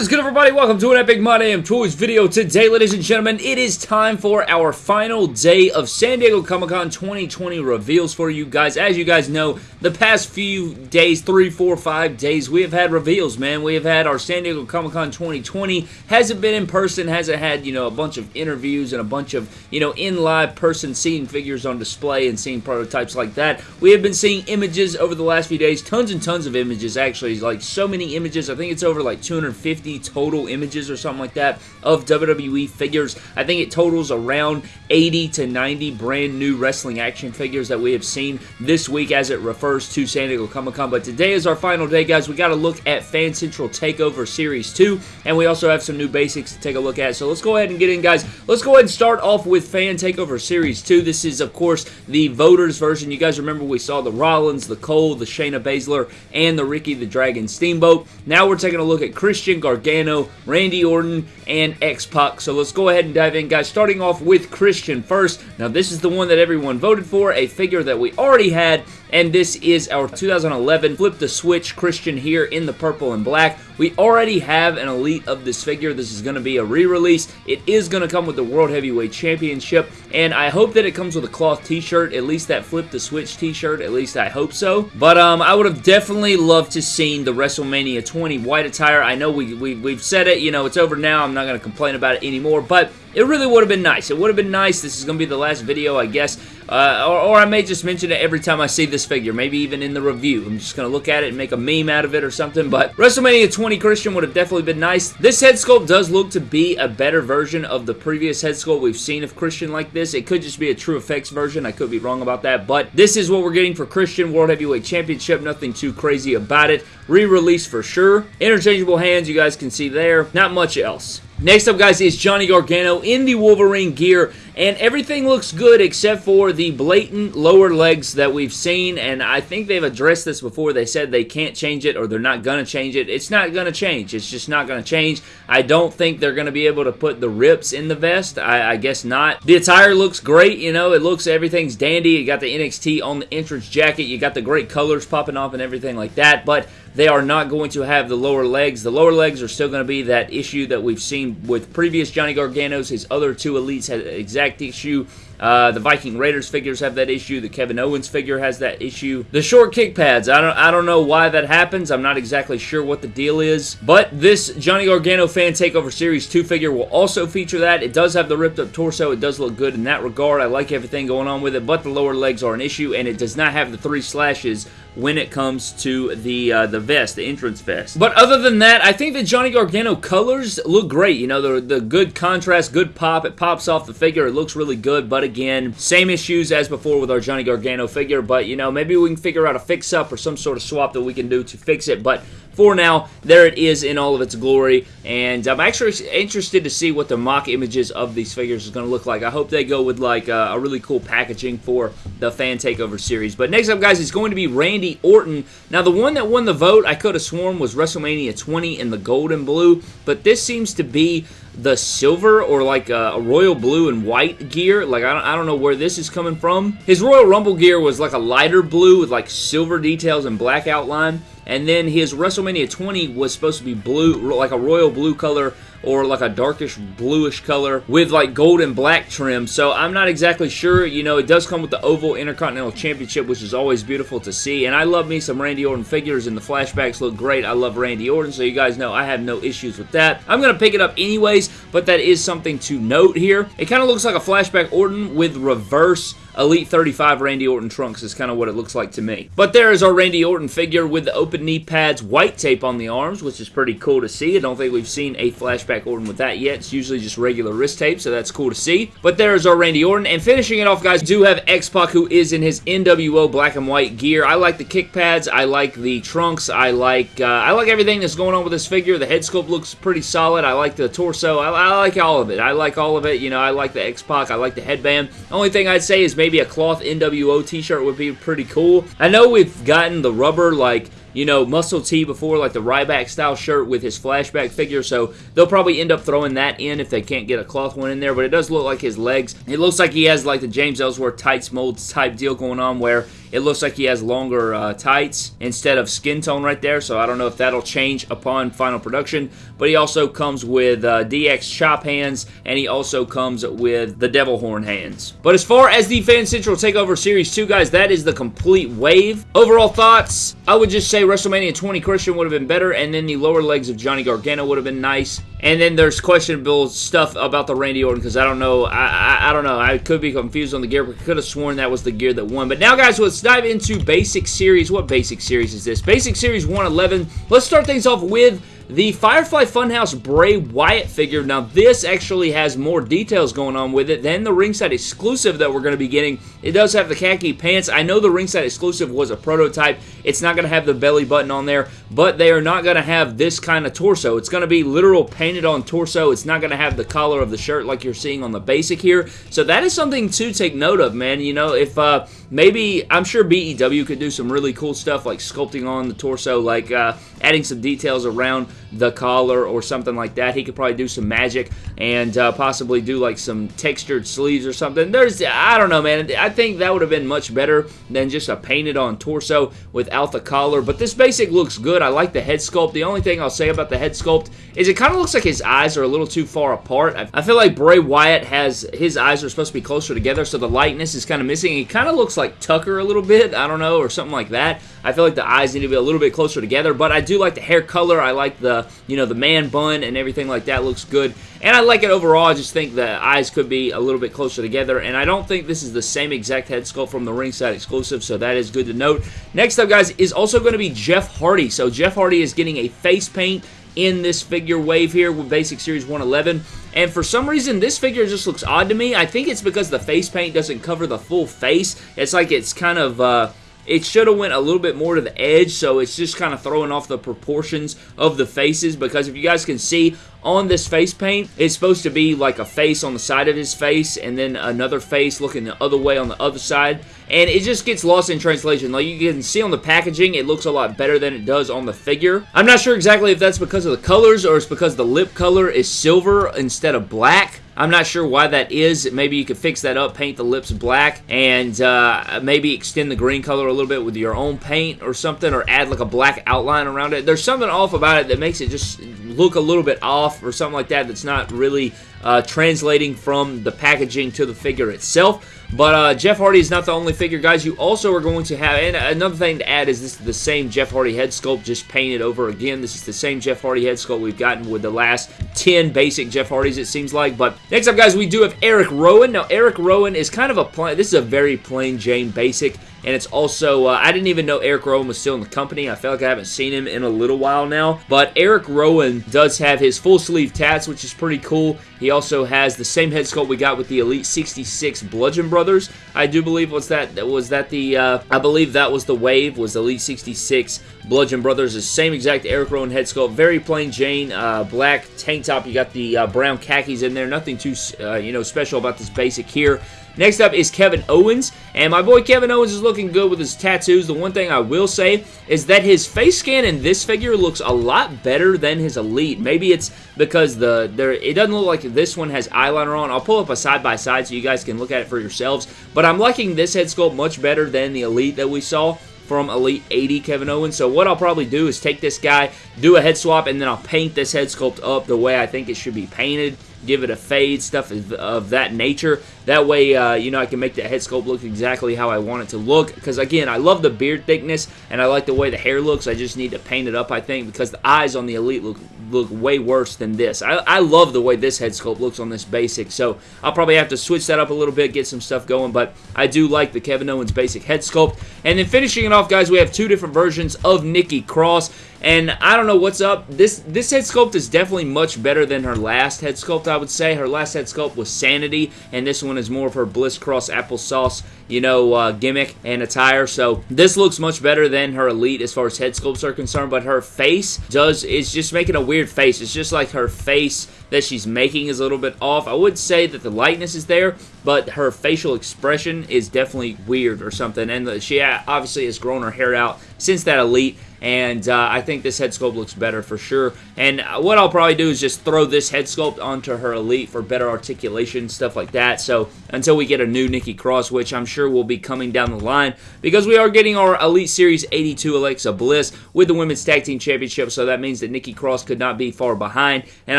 Is good everybody? Welcome to an Epic My Damn Toys video. Today, ladies and gentlemen, it is time for our final day of San Diego Comic-Con 2020 reveals for you guys. As you guys know, the past few days, three, four, five days, we have had reveals, man. We have had our San Diego Comic-Con 2020. Hasn't been in person, hasn't had, you know, a bunch of interviews and a bunch of, you know, in live person seeing figures on display and seeing prototypes like that. We have been seeing images over the last few days, tons and tons of images actually, like so many images. I think it's over like 250 50 total images or something like that of WWE figures. I think it totals around 80 to 90 brand new wrestling action figures that we have seen this week as it refers to San Diego Comic-Con. But today is our final day, guys. We got to look at Fan Central TakeOver Series 2, and we also have some new basics to take a look at. So let's go ahead and get in, guys. Let's go ahead and start off with Fan TakeOver Series 2. This is, of course, the voters version. You guys remember we saw the Rollins, the Cole, the Shayna Baszler, and the Ricky the Dragon Steamboat. Now we're taking a look at Christian Gargano, Randy Orton, and X-Pac. So let's go ahead and dive in, guys. Starting off with Christian first. Now, this is the one that everyone voted for, a figure that we already had, and this is our 2011 Flip the Switch Christian here in the purple and black. We already have an Elite of this figure. This is going to be a re-release. It is going to come with the World Heavyweight Championship, and I hope that it comes with a cloth t-shirt, at least that Flip the Switch t-shirt, at least I hope so. But um, I would have definitely loved to seen the WrestleMania 20 white attire. I know we, we, we've said it, you know, it's over now. I'm not going to complain about it anymore, but it really would have been nice. It would have been nice. This is going to be the last video, I guess. Uh, or, or, I may just mention it every time I see this figure. Maybe even in the review. I'm just going to look at it and make a meme out of it or something. But WrestleMania 20 Christian would have definitely been nice. This head sculpt does look to be a better version of the previous head sculpt we've seen of Christian like this. It could just be a TrueFX version. I could be wrong about that. But this is what we're getting for Christian World Heavyweight Championship. Nothing too crazy about it. Re-release for sure. Interchangeable hands you guys can see there. Not much else. Next up, guys, is Johnny Gargano in the Wolverine gear, and everything looks good except for the blatant lower legs that we've seen, and I think they've addressed this before. They said they can't change it or they're not going to change it. It's not going to change. It's just not going to change. I don't think they're going to be able to put the rips in the vest. I, I, guess not. The attire looks great. You know, it looks, everything's dandy. You got the NXT on the entrance jacket. You got the great colors popping off and everything like that, but they are not going to have the lower legs. The lower legs are still going to be that issue that we've seen with previous Johnny Garganos. His other two elites had exact issue. Uh, the Viking Raiders figures have that issue. The Kevin Owens figure has that issue. The short kick pads, I don't, I don't know why that happens. I'm not exactly sure what the deal is. But this Johnny Gargano Fan Takeover Series 2 figure will also feature that. It does have the ripped up torso. It does look good in that regard. I like everything going on with it, but the lower legs are an issue, and it does not have the three slashes when it comes to the uh, the vest, the entrance vest. But other than that, I think the Johnny Gargano colors look great. You know, the, the good contrast, good pop. It pops off the figure. It looks really good, but again, same issues as before with our Johnny Gargano figure, but you know, maybe we can figure out a fix-up or some sort of swap that we can do to fix it, but for now, there it is in all of its glory, and I'm actually interested to see what the mock images of these figures is going to look like. I hope they go with like a, a really cool packaging for the Fan Takeover series. But next up, guys, is going to be Randy Orton. Now, the one that won the vote, I could have sworn was WrestleMania 20 in the gold and blue, but this seems to be the silver or like a, a, royal blue and white gear. Like, I don't, I don't know where this is coming from. His Royal Rumble gear was like a lighter blue with like silver details and black outline. And then his WrestleMania 20 was supposed to be blue, like a royal blue color or like a darkish bluish color with like gold and black trim. So I'm not exactly sure. You know, it does come with the Oval Intercontinental Championship, which is always beautiful to see. And I love me some Randy Orton figures, and the flashbacks look great. I love Randy Orton, so you guys know I have no issues with that. I'm going to pick it up anyways, but that is something to note here. It kind of looks like a flashback Orton with reverse Elite 35 Randy Orton trunks is kind of what it looks like to me. But there is our Randy Orton figure with the open knee pads, white tape on the arms, which is pretty cool to see. I don't think we've seen a flashback Orton with that yet. It's usually just regular wrist tape, so that's cool to see. But there is our Randy Orton. And finishing it off, guys, do have X-Pac, who is in his NWO black and white gear. I like the kick pads. I like the trunks. I like uh, I like everything that's going on with this figure. The head sculpt looks pretty solid. I like the torso. I, I like all of it. I like all of it. You know, I like the X-Pac. I like the headband. Only thing I'd say is maybe a cloth NWO t-shirt would be pretty cool. I know we've gotten the rubber, like, you know, muscle tee before, like the Ryback style shirt with his flashback figure, so they'll probably end up throwing that in if they can't get a cloth one in there, but it does look like his legs. It looks like he has like the James Ellsworth tights molds type deal going on where it looks like he has longer uh, tights instead of skin tone right there, so I don't know if that'll change upon final production, but he also comes with uh, DX chop hands, and he also comes with the devil horn hands. But as far as the Fan Central TakeOver Series 2, guys, that is the complete wave. Overall thoughts, I would just say WrestleMania 20 Christian would have been better, and then the lower legs of Johnny Gargano would have been nice. And then there's questionable stuff about the Randy Orton because I don't know. I, I, I don't know. I could be confused on the gear, but could have sworn that was the gear that won. But now, guys, let's dive into Basic Series. What Basic Series is this? Basic Series 111. Let's start things off with the Firefly Funhouse Bray Wyatt figure, now this actually has more details going on with it than the ringside exclusive that we're going to be getting. It does have the khaki pants. I know the ringside exclusive was a prototype. It's not going to have the belly button on there, but they are not going to have this kind of torso. It's going to be literal painted on torso. It's not going to have the collar of the shirt like you're seeing on the basic here. So that is something to take note of, man. You know, if uh, maybe, I'm sure BEW could do some really cool stuff like sculpting on the torso, like uh, adding some details around the collar or something like that. He could probably do some magic and uh, possibly do like some textured sleeves or something. There's, I don't know, man. I think that would have been much better than just a painted on torso without the collar. But this basic looks good. I like the head sculpt. The only thing I'll say about the head sculpt is it kind of looks like his eyes are a little too far apart. I feel like Bray Wyatt has, his eyes are supposed to be closer together, so the lightness is kind of missing. He kind of looks like Tucker a little bit, I don't know, or something like that. I feel like the eyes need to be a little bit closer together, but I do like the hair color. I like the, you know, the man bun and everything like that looks good. And I like it overall. I just think the eyes could be a little bit closer together. And I don't think this is the same exact head sculpt from the ringside exclusive, so that is good to note. Next up, guys, is also going to be Jeff Hardy. So Jeff Hardy is getting a face paint in this figure wave here with Basic Series 111. And for some reason, this figure just looks odd to me. I think it's because the face paint doesn't cover the full face. It's like it's kind of... Uh, it should have went a little bit more to the edge, so it's just kind of throwing off the proportions of the faces because if you guys can see on this face paint, it's supposed to be like a face on the side of his face and then another face looking the other way on the other side. And it just gets lost in translation. Like you can see on the packaging, it looks a lot better than it does on the figure. I'm not sure exactly if that's because of the colors or it's because the lip color is silver instead of black. I'm not sure why that is. Maybe you could fix that up, paint the lips black, and uh, maybe extend the green color a little bit with your own paint or something, or add like a black outline around it. There's something off about it that makes it just look a little bit off or something like that that's not really uh, translating from the packaging to the figure itself. But uh, Jeff Hardy is not the only figure, guys. You also are going to have, and another thing to add is this is the same Jeff Hardy head sculpt, just painted over again. This is the same Jeff Hardy head sculpt we've gotten with the last 10 basic Jeff Hardys, it seems like. But next up, guys, we do have Eric Rowan. Now, Eric Rowan is kind of a plain, this is a very plain Jane basic. And it's also, uh, I didn't even know Eric Rowan was still in the company. I feel like I haven't seen him in a little while now. But Eric Rowan does have his full sleeve tats, which is pretty cool. He also has the same head sculpt we got with the Elite 66 Bludgeon Brothers. I do believe was that was that the uh, I believe that was the wave was Elite 66 Bludgeon Brothers. The same exact Eric Rowan head sculpt, very plain Jane, uh, black tank top. You got the uh, brown khakis in there. Nothing too uh, you know special about this basic here. Next up is Kevin Owens, and my boy Kevin Owens is looking good with his tattoos. The one thing I will say is that his face scan in this figure looks a lot better than his Elite. Maybe it's because the there it doesn't look like this one has eyeliner on. I'll pull up a side-by-side -side so you guys can look at it for yourselves, but I'm liking this head sculpt much better than the Elite that we saw from Elite 80 Kevin Owens. So what I'll probably do is take this guy, do a head swap, and then I'll paint this head sculpt up the way I think it should be painted give it a fade, stuff of, that nature. That way, uh, you know, I can make the head sculpt look exactly how I want it to look. Because, again, I love the beard thickness, and I like the way the hair looks. I just need to paint it up, I think, because the eyes on the Elite look look way worse than this. I, I love the way this head sculpt looks on this basic, so I'll probably have to switch that up a little bit, get some stuff going, but I do like the Kevin Owens basic head sculpt. And then finishing it off, guys, we have two different versions of Nikki Cross. And I don't know what's up. This this head sculpt is definitely much better than her last head sculpt, I would say. Her last head sculpt was Sanity, and this one is more of her Bliss Cross applesauce, you know, uh, gimmick and attire. So this looks much better than her Elite as far as head sculpts are concerned, but her face does is just making a weird face. It's just like her face that she's making is a little bit off. I would say that the lightness is there, but her facial expression is definitely weird or something. And she obviously has grown her hair out since that Elite and uh, I think this head sculpt looks better for sure. And what I'll probably do is just throw this head sculpt onto her Elite for better articulation, stuff like that. So until we get a new Nikki Cross, which I'm sure will be coming down the line, because we are getting our Elite Series 82 Alexa Bliss with the Women's Tag Team Championship, so that means that Nikki Cross could not be far behind, and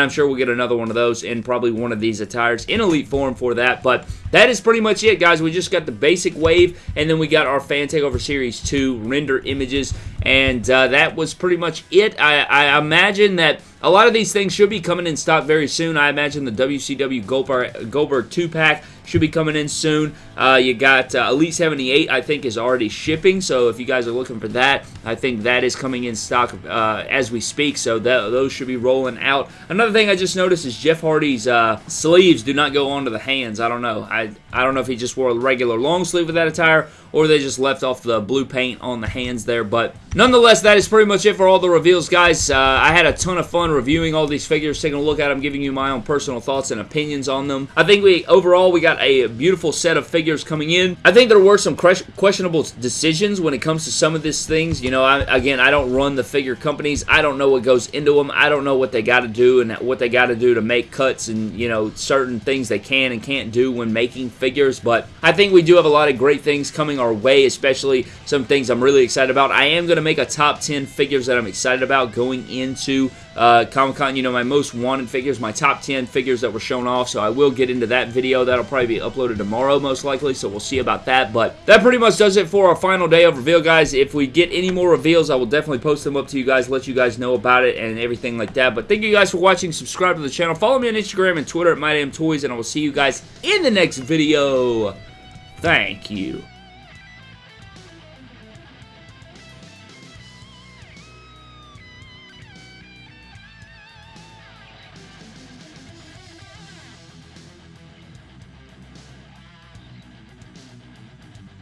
I'm sure we'll get another one of those in probably one of these attires in Elite form for that. But that is pretty much it, guys. We just got the basic wave, and then we got our Fan Takeover Series 2 render images, and uh, that was pretty much it. I, I imagine that a lot of these things should be coming in stock very soon. I imagine the WCW Goldberg, Goldberg 2-pack should be coming in soon. Uh, you got uh, Elite 78, I think, is already shipping. So if you guys are looking for that, I think that is coming in stock uh, as we speak. So that, those should be rolling out. Another thing I just noticed is Jeff Hardy's uh, sleeves do not go onto the hands. I don't know. I, I don't know if he just wore a regular long sleeve with that attire or they just left off the blue paint on the hands there. But nonetheless, that is pretty much it for all the reveals, guys. Uh, I had a ton of fun reviewing all these figures, taking a look at them, giving you my own personal thoughts and opinions on them. I think we overall we got a beautiful set of figures coming in. I think there were some questionable decisions when it comes to some of these things. You know, I, again, I don't run the figure companies. I don't know what goes into them. I don't know what they got to do and what they got to do to make cuts and, you know, certain things they can and can't do when making figures. But I think we do have a lot of great things coming our way, especially some things I'm really excited about. I am going to make a top 10 figures that I'm excited about going into uh, Comic-Con, you know, my most wanted figures, my top 10 figures that were shown off, so I will get into that video. That'll probably be uploaded tomorrow, most likely, so we'll see about that, but that pretty much does it for our final day of reveal, guys. If we get any more reveals, I will definitely post them up to you guys, let you guys know about it and everything like that, but thank you guys for watching. Subscribe to the channel. Follow me on Instagram and Twitter at MyDamnToys, and I will see you guys in the next video. Thank you.